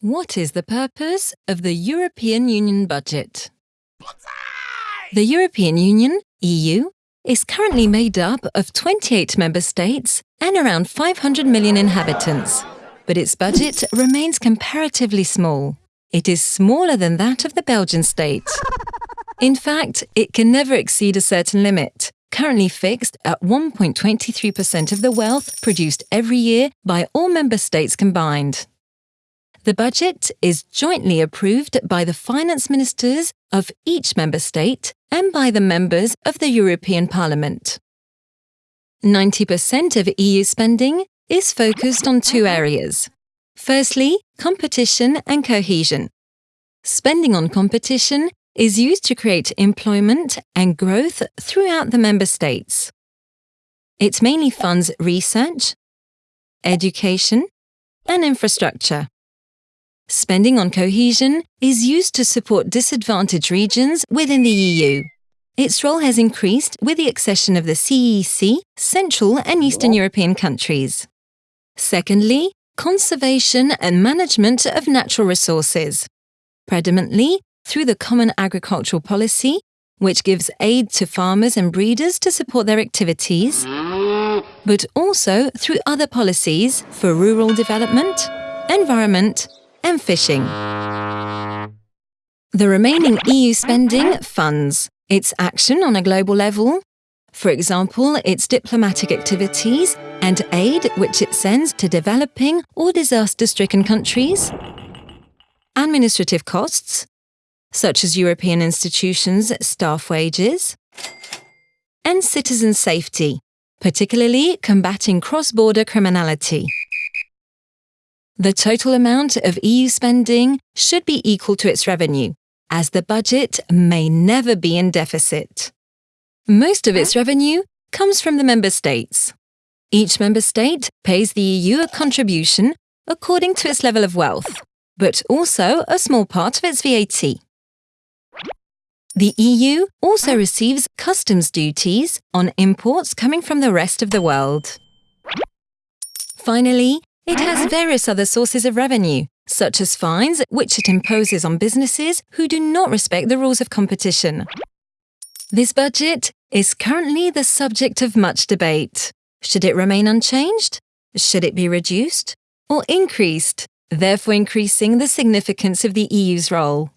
What is the purpose of the European Union budget? The European Union, EU, is currently made up of 28 member states and around 500 million inhabitants, but its budget remains comparatively small. It is smaller than that of the Belgian state. In fact, it can never exceed a certain limit, currently fixed at 1.23% of the wealth produced every year by all member states combined. The budget is jointly approved by the finance ministers of each member state and by the members of the European Parliament. 90% of EU spending is focused on two areas. Firstly, competition and cohesion. Spending on competition is used to create employment and growth throughout the member states. It mainly funds research, education, and infrastructure. Spending on cohesion is used to support disadvantaged regions within the EU. Its role has increased with the accession of the CEC, Central and Eastern European countries. Secondly, conservation and management of natural resources, predominantly through the Common Agricultural Policy, which gives aid to farmers and breeders to support their activities, but also through other policies for rural development, environment, and fishing. The remaining EU spending funds its action on a global level, for example, its diplomatic activities and aid which it sends to developing or disaster-stricken countries, administrative costs, such as European institutions' staff wages, and citizen safety, particularly combating cross-border criminality. The total amount of EU spending should be equal to its revenue, as the budget may never be in deficit. Most of its revenue comes from the member states. Each member state pays the EU a contribution according to its level of wealth, but also a small part of its VAT. The EU also receives customs duties on imports coming from the rest of the world. Finally, it has various other sources of revenue, such as fines which it imposes on businesses who do not respect the rules of competition. This budget is currently the subject of much debate. Should it remain unchanged? Should it be reduced? Or increased, therefore increasing the significance of the EU's role?